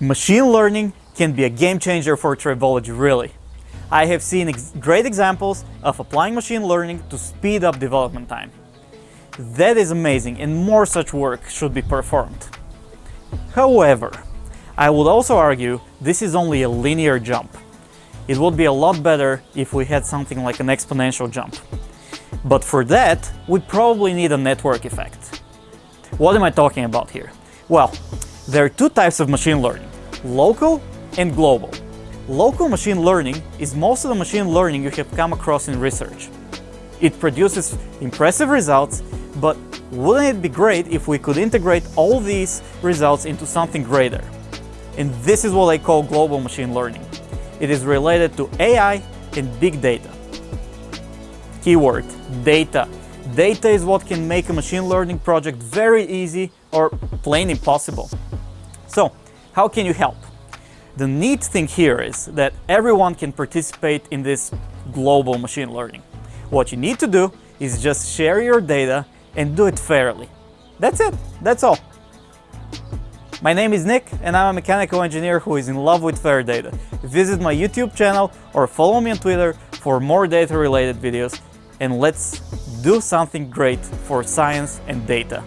Machine learning can be a game changer for tribology, really. I have seen ex great examples of applying machine learning to speed up development time. That is amazing and more such work should be performed. However, I would also argue this is only a linear jump. It would be a lot better if we had something like an exponential jump. But for that, we probably need a network effect. What am I talking about here? Well, there are two types of machine learning, local and global. Local machine learning is most of the machine learning you have come across in research. It produces impressive results, but wouldn't it be great if we could integrate all these results into something greater? And this is what I call global machine learning. It is related to AI and big data. Keyword, data. Data is what can make a machine learning project very easy or plain impossible. So, how can you help? The neat thing here is that everyone can participate in this global machine learning. What you need to do is just share your data and do it fairly. That's it, that's all. My name is Nick and I'm a mechanical engineer who is in love with fair data. Visit my YouTube channel or follow me on Twitter for more data related videos and let's do something great for science and data.